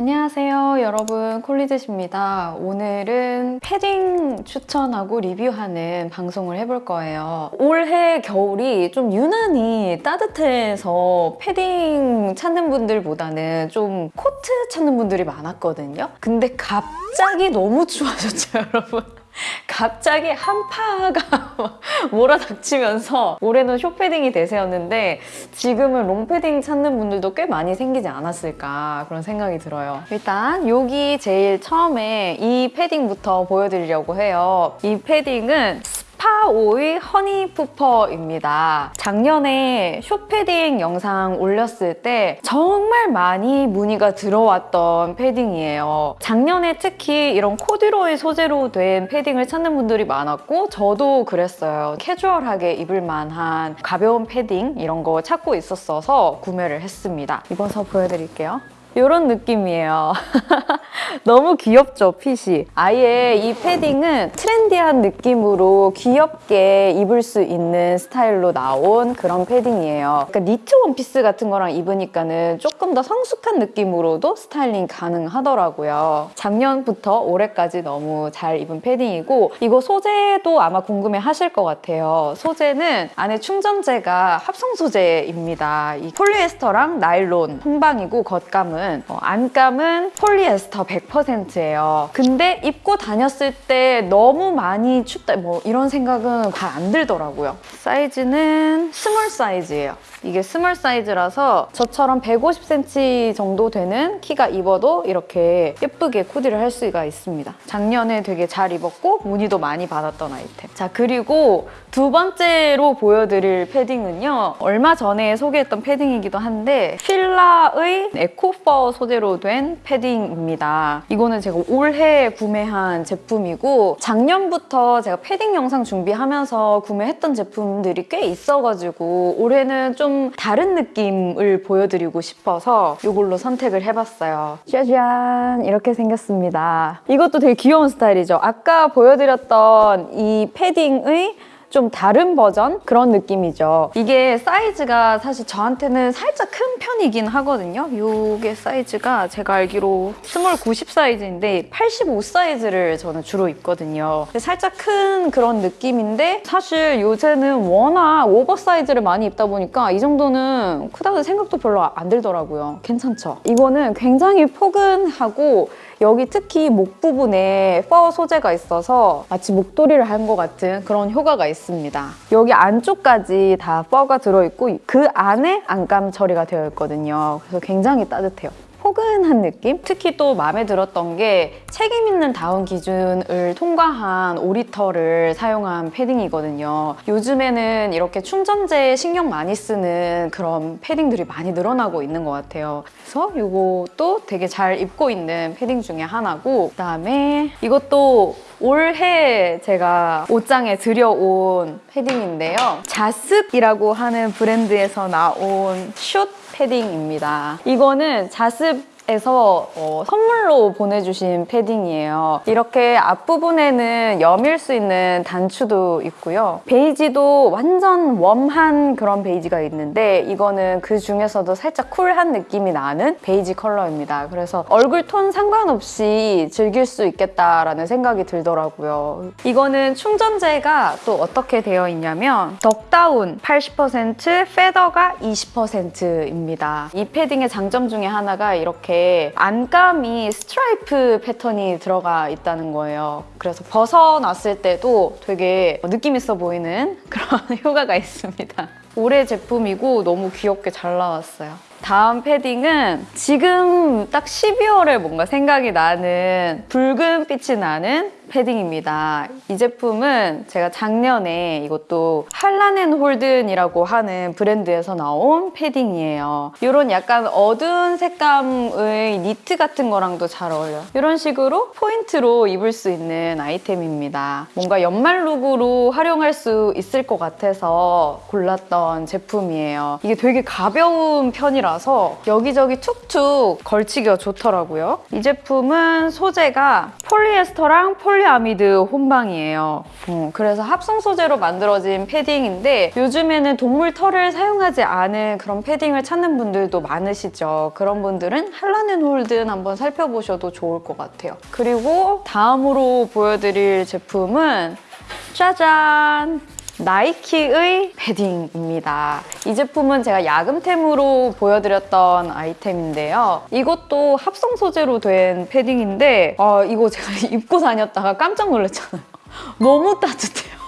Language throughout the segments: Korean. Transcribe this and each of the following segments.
안녕하세요 여러분. 콜리젯입니다. 오늘은 패딩 추천하고 리뷰하는 방송을 해볼 거예요. 올해 겨울이 좀 유난히 따뜻해서 패딩 찾는 분들보다는 좀 코트 찾는 분들이 많았거든요. 근데 갑자기 너무 추워졌죠 여러분 갑자기 한파가 몰아닥치면서 올해는 숏패딩이 대세였는데 지금은 롱패딩 찾는 분들도 꽤 많이 생기지 않았을까 그런 생각이 들어요. 일단 여기 제일 처음에 이 패딩부터 보여드리려고 해요. 이 패딩은 스파오의 허니푸퍼입니다. 작년에 숏패딩 영상 올렸을 때 정말 많이 문의가 들어왔던 패딩이에요. 작년에 특히 이런 코듀로이 소재로 된 패딩을 찾는 분들이 많았고 저도 그랬어요. 캐주얼하게 입을 만한 가벼운 패딩 이런 거 찾고 있었어서 구매를 했습니다. 입어서 보여드릴게요. 이런 느낌이에요. 너무 귀엽죠, 핏이? 아예 이 패딩은 트렌디한 느낌으로 귀엽게 입을 수 있는 스타일로 나온 그런 패딩이에요. 그러니까 니트 원피스 같은 거랑 입으니까는 조금 더 성숙한 느낌으로도 스타일링 가능하더라고요. 작년부터 올해까지 너무 잘 입은 패딩이고 이거 소재도 아마 궁금해 하실 것 같아요. 소재는 안에 충전재가 합성 소재입니다. 이 폴리에스터랑 나일론 혼방이고 겉감은 어, 안감은 폴리에스터 100%예요. 근데 입고 다녔을 때 너무 많이 춥다 뭐 이런 생각은 잘 안 들더라고요. 사이즈는 small 사이즈예요. 이게 small 사이즈라서 저처럼 150cm 정도 되는 키가 입어도 이렇게 예쁘게 코디를 할 수가 있습니다. 작년에 되게 잘 입었고 문의도 많이 받았던 아이템. 자 그리고 두 번째로 보여드릴 패딩은요. 얼마 전에 소개했던 패딩이기도 한데 필라의 eco fur 소재로 된 패딩입니다. 이거는 제가 올해 구매한 제품이고 작년부터 제가 패딩 영상 준비하면서 구매했던 제품들이 꽤 있어가지고 올해는 좀 다른 느낌을 보여드리고 싶어서 이걸로 선택을 해봤어요. 짜잔! 이렇게 생겼습니다. 이것도 되게 귀여운 스타일이죠. 아까 보여드렸던 이 패딩의 좀 다른 버전 그런 느낌이죠. 이게 사이즈가 사실 저한테는 살짝 큰 편이긴 하거든요. 이게 사이즈가 제가 알기로 small 90 사이즈인데 85 사이즈를 저는 주로 입거든요. 살짝 큰 그런 느낌인데 사실 요새는 워낙 오버 사이즈를 많이 입다 보니까 이 정도는 크다고 생각도 별로 안 들더라고요. 괜찮죠? 이거는 굉장히 포근하고 여기 특히 목 부분에 fur 소재가 있어서 마치 목도리를 한 것 같은 그런 효과가 있습니다. 여기 안쪽까지 다 fur가 들어있고 그 안에 안감 처리가 되어 있거든요. 그래서 굉장히 따뜻해요. 포근한 느낌? 특히 또 마음에 들었던 게 책임 있는 다운 기준을 통과한 오리털을 사용한 패딩이거든요. 요즘에는 이렇게 충전재에 신경 많이 쓰는 그런 패딩들이 많이 늘어나고 있는 것 같아요. 그래서 이것도 되게 잘 입고 있는 패딩 중에 하나고 그다음에 이것도 올해 제가 옷장에 들여온 패딩인데요. 자습이라고 하는 브랜드에서 나온 숏 패딩입니다. 이거는 자습에서 어, 선물로 보내주신 패딩이에요. 이렇게 앞부분에는 여밀 수 있는 단추도 있고요. 베이지도 완전 warm한 그런 베이지가 있는데 이거는 그 중에서도 살짝 쿨한 느낌이 나는 베이지 컬러입니다. 그래서 얼굴 톤 상관없이 즐길 수 있겠다라는 생각이 들더라고요. 이거는 충전재가 또 어떻게 되어 있냐면 duck down 80%, feather가 20%입니다. 이 패딩의 장점 중에 하나가 이렇게 안감이 스트라이프 패턴이 들어가 있다는 거예요. 그래서 벗어놨을 때도 되게 느낌 있어 보이는 그런 효과가 있습니다. 올해 제품이고 너무 귀엽게 잘 나왔어요. 다음 패딩은 지금 딱 12월에 뭔가 생각이 나는 붉은 빛이 나는 패딩입니다. 이 제품은 제가 작년에 이것도 할라넨 홀든이라고 하는 브랜드에서 나온 패딩이에요. 이런 약간 어두운 색감의 니트 같은 거랑도 잘 어울려요. 이런 식으로 포인트로 입을 수 있는 아이템입니다. 뭔가 연말 룩으로 활용할 수 있을 것 같아서 골랐던 제품이에요. 이게 되게 가벼운 편이라서 여기저기 툭툭 걸치기가 좋더라고요. 이 제품은 소재가 폴리에스터랑 폴리 폴리아미드 혼방이에요. 어, 그래서 합성 소재로 만들어진 패딩인데 요즘에는 동물 털을 사용하지 않은 그런 패딩을 찾는 분들도 많으시죠. 그런 분들은 한라는 홀든 한번 살펴보셔도 좋을 것 같아요. 그리고 다음으로 보여드릴 제품은 짜잔! 나이키의 패딩입니다. 이 제품은 제가 야금템으로 보여드렸던 아이템인데요. 이것도 합성 소재로 된 패딩인데 어, 이거 제가 입고 다녔다가 깜짝 놀랐잖아요. 너무 따뜻해요.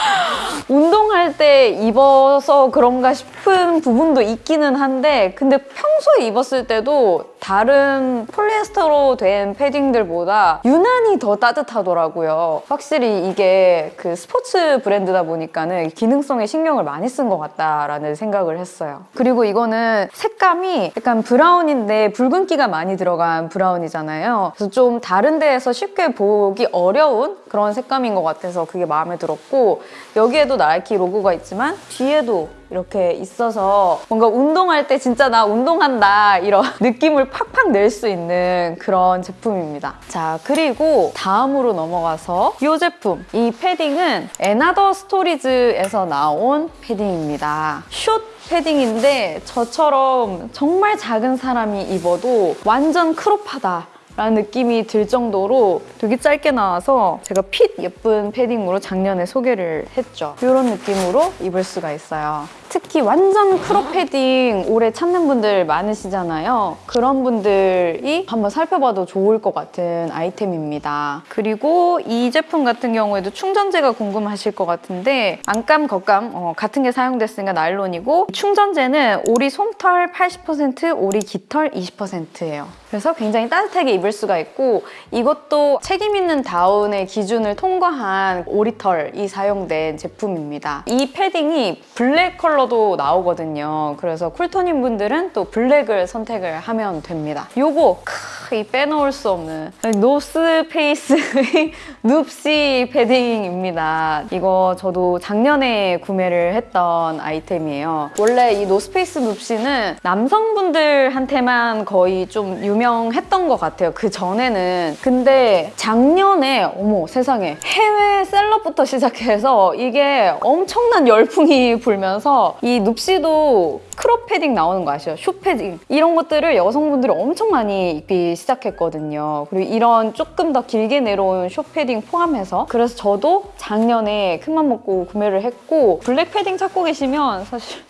운동할 때 입어서 그런가 싶은 부분도 있기는 한데 근데 평소에 입었을 때도 다른 폴리에스터로 된 패딩들보다 유난히 더 따뜻하더라고요. 확실히 이게 그 스포츠 브랜드다 보니까는 기능성에 신경을 많이 쓴 것 같다라는 생각을 했어요. 그리고 이거는 색감이 약간 브라운인데 붉은기가 많이 들어간 브라운이잖아요. 그래서 좀 다른 데에서 쉽게 보기 어려운 그런 색감인 것 같아서 그게 마음에 들었고 여기에도 나이키 로고가 있지만 뒤에도 이렇게 있어서 뭔가 운동할 때 진짜 나 운동한다 이런 느낌을 팍팍 낼 수 있는 그런 제품입니다. 자 그리고 다음으로 넘어가서 이 제품 이 패딩은 앤아더 스토리즈에서 나온 패딩입니다. 숏 패딩인데 저처럼 정말 작은 사람이 입어도 완전 crop하다 라는 느낌이 들 정도로 되게 짧게 나와서 제가 fit 예쁜 패딩으로 작년에 소개를 했죠. 이런 느낌으로 입을 수가 있어요. 특히 완전 crop 패딩 오래 찾는 분들 많으시잖아요. 그런 분들이 한번 살펴봐도 좋을 것 같은 아이템입니다. 그리고 이 제품 같은 경우에도 충전재가 궁금하실 것 같은데 안감, 겉감 어, 같은 게 사용됐으니까 나일론이고 충전재는 오리 솜털 80%, 오리 깃털 20%예요. 그래서 굉장히 따뜻하게 입을 수가 있고 이것도 책임 있는 다운의 기준을 통과한 오리털이 사용된 제품입니다. 이 패딩이 블랙 컬러도 나오거든요. 그래서 쿨톤인 분들은 또 블랙을 선택을 하면 됩니다. 요거 크, 이 빼놓을 수 없는 노스페이스의 눕시 패딩입니다. 이거 저도 작년에 구매를 했던 아이템이에요. 원래 이 노스페이스 눕시는 남성분들한테만 거의 좀 유명했던 것 같아요. 그 전에는. 근데 작년에 어머 세상에 해외 셀럽부터 시작해서 이게 엄청난 열풍이 불면서 이 눕시도 crop 패딩 나오는 거 아시죠? 숏 패딩 이런 것들을 여성분들이 엄청 많이 입기 시작했거든요. 그리고 이런 조금 더 길게 내려온 숏 패딩 포함해서 그래서 저도 작년에 큰맘 먹고 구매를 했고 블랙 패딩 찾고 계시면 사실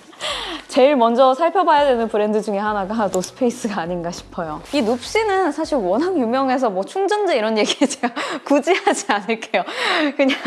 제일 먼저 살펴봐야 되는 브랜드 중에 하나가 노스페이스가 아닌가 싶어요. 이 눕시는 사실 워낙 유명해서 뭐 충전재 이런 얘기 제가 굳이 하지 않을게요. 그냥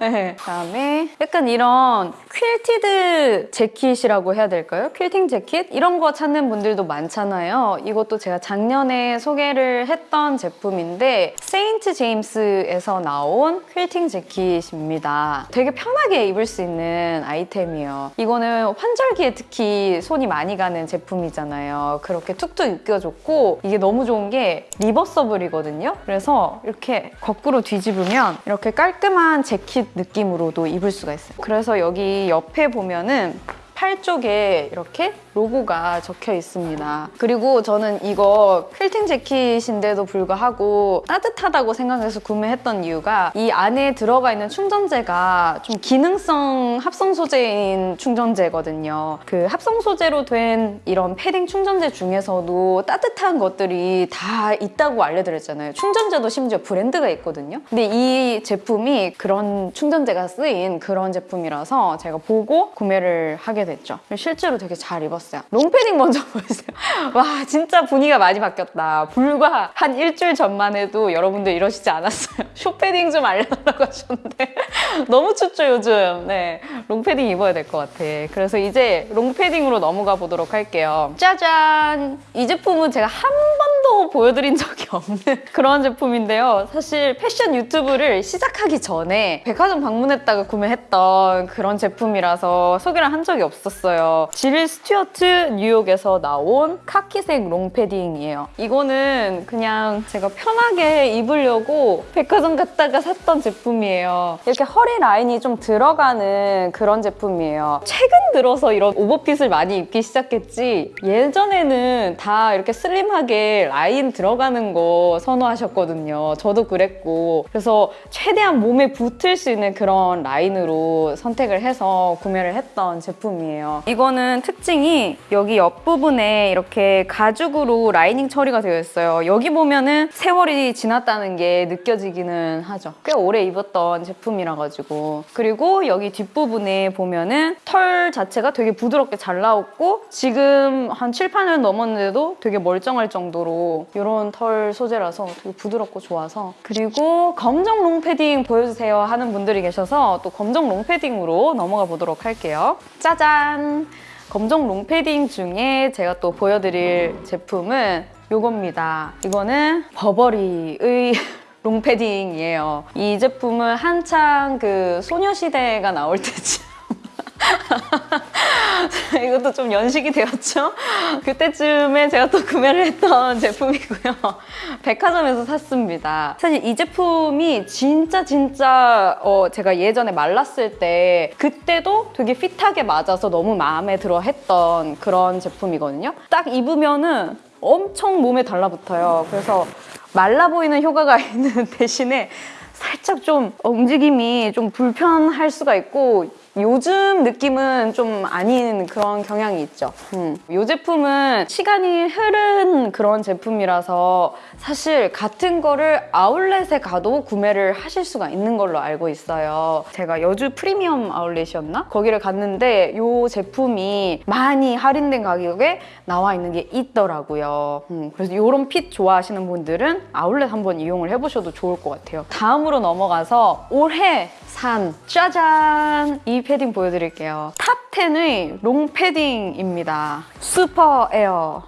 네. 그다음에 약간 이런 quilted 재킷이라고 해야 될까요? 퀼팅 재킷? 이런 거 찾는 분들도 많잖아요. 이것도 제가 작년에 소개를 했던 제품인데 세인트 제임스에서 나온 퀼팅 재킷입니다. 되게 편하게 입을 수 있는 아이템이에요. 이거는 환절기에 특히 손이 많이 가는 제품이잖아요. 그렇게 툭툭 입혀줬고 이게 너무 좋은 게 리버서블이거든요. 그래서 이렇게 거꾸로 뒤집으면 이렇게 깔끔한 재킷 느낌으로도 입을 수가 있어요. 그래서 여기 옆에 보면은 팔 쪽에 이렇게 로고가 적혀 있습니다. 그리고 저는 이거 퀼팅 재킷인데도 불구하고 따뜻하다고 생각해서 구매했던 이유가 이 안에 들어가 있는 충전재가 좀 기능성 합성 소재인 충전재거든요. 그 합성 소재로 된 이런 패딩 충전재 중에서도 따뜻한 것들이 다 있다고 알려드렸잖아요. 충전재도 심지어 브랜드가 있거든요. 근데 이 제품이 그런 충전재가 쓰인 그런 제품이라서 제가 보고 구매를 하게 됐죠. 실제로 되게 잘 입었어요. 롱패딩 먼저 보여주세요. 와 진짜 분위기가 많이 바뀌었다. 불과 한 일주일 전만 해도 여러분들 이러시지 않았어요. 숏패딩 좀 알려달라고 하셨는데 너무 춥죠 요즘. 네, 롱패딩 입어야 될 것 같아. 그래서 이제 롱패딩으로 넘어가 보도록 할게요. 짜잔! 이 제품은 제가 한 번도 보여드린 적이 없는 그런 제품인데요. 사실 패션 유튜브를 시작하기 전에 백화점 방문했다가 구매했던 그런 제품이라서 소개를 한 적이 없었어요. 질 스튜어트 뉴욕에서 나온 카키색 롱패딩이에요. 이거는 그냥 제가 편하게 입으려고 백화점 갔다가 샀던 제품이에요. 이렇게 허리 라인이 좀 들어가는 그런 제품이에요. 최근 들어서 이런 오버핏을 많이 입기 시작했지 예전에는 다 이렇게 슬림하게 라인 들어가는 거 선호하셨거든요. 저도 그랬고 그래서 최대한 몸에 붙을 수 있는 그런 라인으로 선택을 해서 구매를 했던 제품이에요. 이거는 특징이 여기 옆부분에 이렇게 가죽으로 라이닝 처리가 되어 있어요. 여기 보면은 세월이 지났다는 게 느껴지기는 하죠. 꽤 오래 입었던 제품이라 가지고 그리고 여기 뒷부분에 보면은 털 자체가 되게 부드럽게 잘 나왔고 지금 한 7, 8년 넘었는데도 되게 멀쩡할 정도로 이런 털 소재라서 되게 부드럽고 좋아서 그리고 검정 롱패딩 보여주세요 하는 분들이 계셔서 또 검정 롱패딩으로 넘어가 보도록 할게요. 짜잔! 검정 롱패딩 중에 제가 또 보여드릴 제품은 이겁니다. 이거는 버버리의 롱패딩이에요. 이 제품은 한창 그 소녀시대가 나올 때쯤 이것도 좀 연식이 되었죠? 그때쯤에 제가 또 구매를 했던 제품이고요. 백화점에서 샀습니다. 사실 이 제품이 진짜 진짜 어, 제가 예전에 말랐을 때 그때도 되게 핏하게 맞아서 너무 마음에 들어 했던 그런 제품이거든요. 딱 입으면은 엄청 몸에 달라붙어요. 그래서 말라 보이는 효과가 있는 대신에 살짝 좀 움직임이 좀 불편할 수가 있고 요즘 느낌은 좀 아닌 그런 경향이 있죠. 음. 이 제품은 시간이 흐른 그런 제품이라서 사실 같은 거를 아울렛에 가도 구매를 하실 수가 있는 걸로 알고 있어요. 제가 여주 프리미엄 아울렛이었나? 거기를 갔는데 이 제품이 많이 할인된 가격에 나와 있는 게 있더라고요. 음. 그래서 이런 fit 좋아하시는 분들은 아울렛 한번 이용을 해보셔도 좋을 것 같아요. 다음으로 넘어가서 올해 산 짜잔! 이 패딩 보여드릴게요. 탑 10의 롱 패딩입니다. 슈퍼 에어.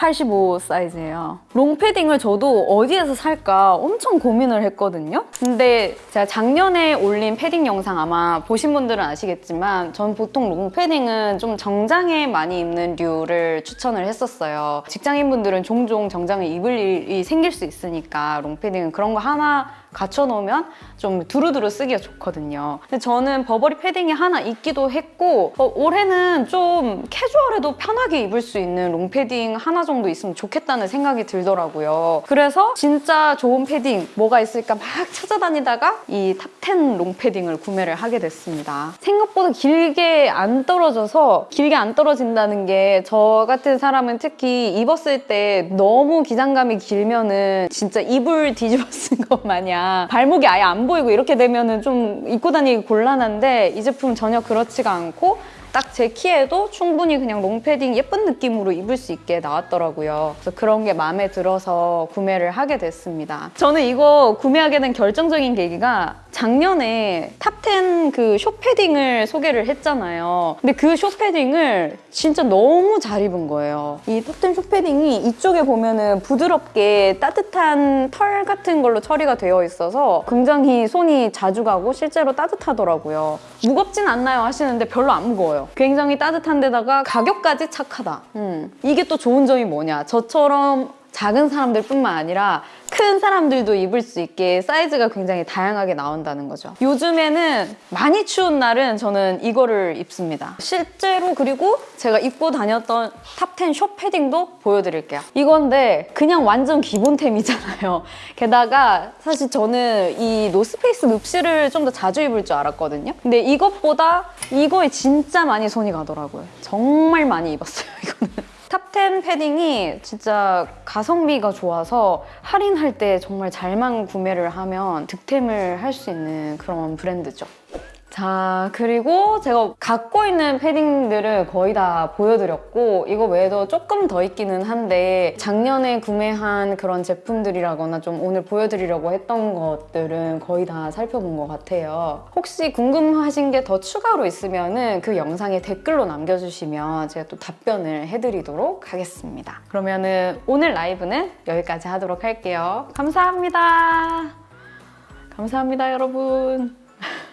85 사이즈예요. 롱 패딩을 저도 어디에서 살까 엄청 고민을 했거든요. 근데 제가 작년에 올린 패딩 영상 아마 보신 분들은 아시겠지만 전 보통 롱 패딩은 좀 정장에 많이 입는 류를 추천을 했었어요. 직장인분들은 종종 정장을 입을 일이 생길 수 있으니까 롱 패딩은 그런 거 하나 갖춰놓으면 좀 두루두루 쓰기가 좋거든요. 근데 저는 버버리 패딩이 하나 있기도 했고 어, 올해는 좀 캐주얼해도 편하게 입을 수 있는 롱 패딩 하나 정도 있으면 좋겠다는 생각이 들더라고요. 그래서 진짜 좋은 패딩 뭐가 있을까 막 찾아다니다가 이 탑10 롱 패딩을 구매를 하게 됐습니다. 생각보다 길게 안 떨어져서 길게 안 떨어진다는 게 저 같은 사람은 특히 입었을 때 너무 기장감이 길면은 진짜 이불 뒤집어 쓴 것 마냥 발목이 아예 안 보이고 이렇게 되면 은 좀 입고 다니기 곤란한데 이 제품 전혀 그렇지가 않고 딱 제 키에도 충분히 그냥 롱패딩 예쁜 느낌으로 입을 수 있게 나왔더라고요. 그래서 그런 게 마음에 들어서 구매를 하게 됐습니다. 저는 이거 구매하게 된 결정적인 계기가 작년에 탑10 그 숏패딩을 소개를 했잖아요. 근데 그 숏패딩을 진짜 너무 잘 입은 거예요. 이 탑10 숏패딩이 이쪽에 보면은 부드럽게 따뜻한 털 같은 걸로 처리가 되어 있어서 굉장히 손이 자주 가고 실제로 따뜻하더라고요. 무겁진 않나요 하시는데 별로 안 무거워 요. 굉장히 따뜻한 데다가 가격까지 착하다. 음. 이게 또 좋은 점이 뭐냐. 저처럼 작은 사람들 뿐만 아니라 큰 사람들도 입을 수 있게 사이즈가 굉장히 다양하게 나온다는 거죠. 요즘에는 많이 추운 날은 저는 이거를 입습니다. 실제로 그리고 제가 입고 다녔던 탑10 숏 패딩도 보여드릴게요. 이건데 그냥 완전 기본템이잖아요. 게다가 사실 저는 이 노스페이스 눕시를 좀 더 자주 입을 줄 알았거든요. 근데 이것보다 이거에 진짜 많이 손이 가더라고요. 정말 많이 입었어요, 이거는. 탑10 패딩이 진짜 가성비가 좋아서 할인할 때 정말 잘만 구매를 하면 득템을 할 수 있는 그런 브랜드죠. 자 그리고 제가 갖고 있는 패딩들을 거의 다 보여드렸고 이거 외에도 조금 더 있기는 한데 작년에 구매한 그런 제품들이라거나 좀 오늘 보여드리려고 했던 것들은 거의 다 살펴본 것 같아요. 혹시 궁금하신 게 더 추가로 있으면 그 영상에 댓글로 남겨주시면 제가 또 답변을 해드리도록 하겠습니다. 그러면 은 오늘 라이브는 여기까지 하도록 할게요. 감사합니다. 감사합니다 여러분